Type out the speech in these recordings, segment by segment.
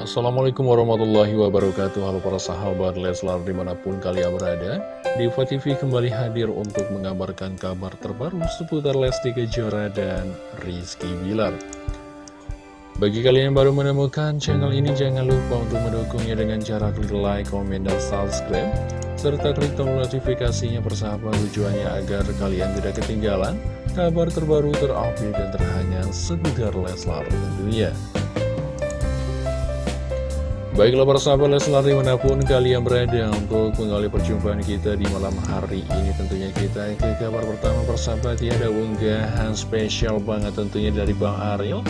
Assalamualaikum warahmatullahi wabarakatuh. Halo para sahabat Leslar di mana pun kalian berada Diva TV kembali hadir untuk mengabarkan kabar terbaru seputar Lesti Kejora dan Rizky Bilar. Bagi kalian yang baru menemukan channel ini jangan lupa untuk mendukungnya dengan cara klik like, komen, dan subscribe serta klik tombol notifikasinya persahabat tujuannya agar kalian tidak ketinggalan kabar terbaru terupdate dan terhangat seputar Leslar tentunya Baiklah para sahabat Leslar di mana pun kalian berada untuk mengawali perjumpaan kita di malam hari ini Tentunya kita ke kabar pertama persahabat ya ada unggahan spesial banget tentunya dari Bang Ariel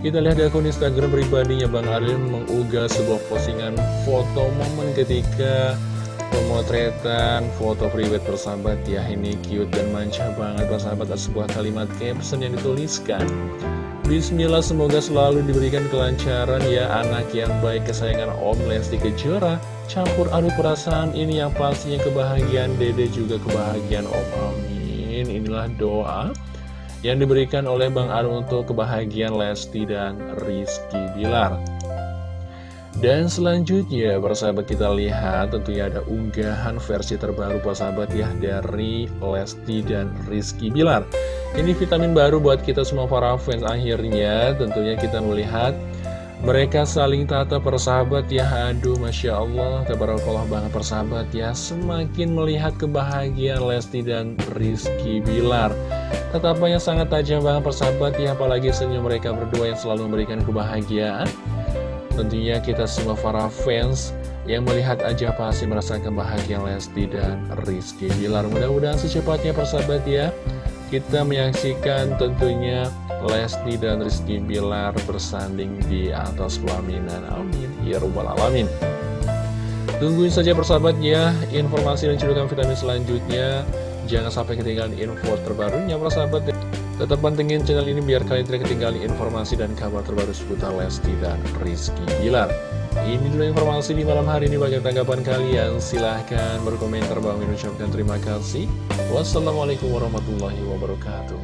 Kita lihat di akun Instagram pribadinya Bang Ariel mengunggah sebuah postingan foto momen ketika pemotretan foto private persahabat ya Ini cute dan manca banget persahabat ada sebuah kalimat caption yang dituliskan Bismillah semoga selalu diberikan kelancaran ya anak yang baik. Kesayangan Om Lesti Kejora Campur aduk perasaan ini yang pastinya kebahagiaan dede juga kebahagiaan Om. Amin. Inilah doa yang diberikan oleh Bang Aru untuk kebahagiaan Lesti dan Rizky Bilar dan selanjutnya, persahabat kita lihat tentunya ada unggahan versi terbaru persahabat ya dari Lesti dan Rizky Bilar. Ini vitamin baru buat kita semua para fans. Akhirnya tentunya kita melihat mereka saling tata persahabat ya. Aduh Masya Allah Tabarakallah banget persahabat ya. Semakin melihat kebahagiaan Lesti dan Rizky Bilar. Tetapannya sangat tajam banget persahabat ya. Apalagi senyum mereka berdua yang selalu memberikan kebahagiaan Tentunya kita semua para fans yang melihat aja pasti merasakan bahagia Lesti dan Rizky Bilar. Mudah-mudahan secepatnya persahabat ya, kita menyaksikan tentunya Lesti dan Rizky Bilar bersanding di atas pelaminan. Amin. Ya Rabbal Alamin. Tungguin saja persahabat ya, informasi dan cedukan vitamin selanjutnya. Jangan sampai ketinggalan info terbarunya persahabat. Tetap pantengin channel ini biar kalian tidak ketinggalan informasi dan kabar terbaru seputar Lesti dan Rizky Bilar. Ini dulu informasi di malam hari ini bagi tanggapan kalian. Silahkan berkomentar. Bang ucapkan terima kasih. Wassalamualaikum warahmatullahi wabarakatuh.